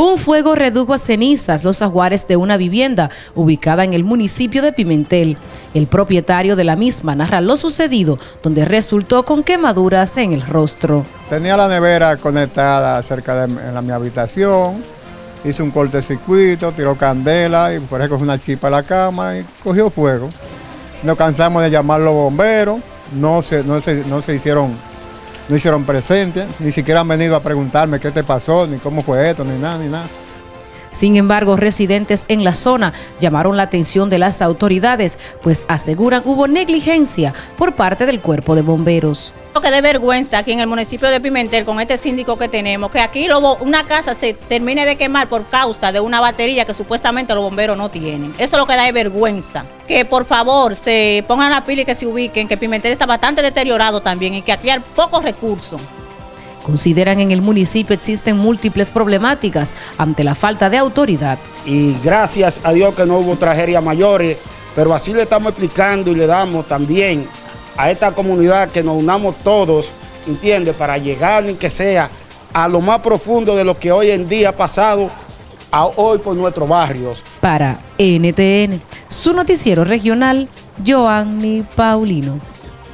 Un fuego redujo a cenizas los ajuares de una vivienda ubicada en el municipio de Pimentel. El propietario de la misma narra lo sucedido, donde resultó con quemaduras en el rostro. Tenía la nevera conectada cerca de la, mi habitación, hice un cortecircuito, tiró candela y por eso cogió una chipa a la cama y cogió fuego. Nos cansamos de llamar los bomberos, no se, no se, no se hicieron no hicieron presente, ni siquiera han venido a preguntarme qué te pasó, ni cómo fue esto, ni nada, ni nada. Sin embargo, residentes en la zona llamaron la atención de las autoridades, pues aseguran hubo negligencia por parte del cuerpo de bomberos. Lo que de vergüenza aquí en el municipio de Pimentel con este síndico que tenemos, que aquí una casa se termine de quemar por causa de una batería que supuestamente los bomberos no tienen. Eso es lo que da de vergüenza. Que por favor se pongan la pila y que se ubiquen, que Pimentel está bastante deteriorado también y que aquí hay pocos recursos. Consideran en el municipio existen múltiples problemáticas ante la falta de autoridad. Y gracias a Dios que no hubo tragedias mayores, pero así le estamos explicando y le damos también a esta comunidad que nos unamos todos, ¿entiende? Para llegar ni que sea a lo más profundo de lo que hoy en día ha pasado a hoy por nuestros barrios. Para NTN, su noticiero regional, Joanny Paulino.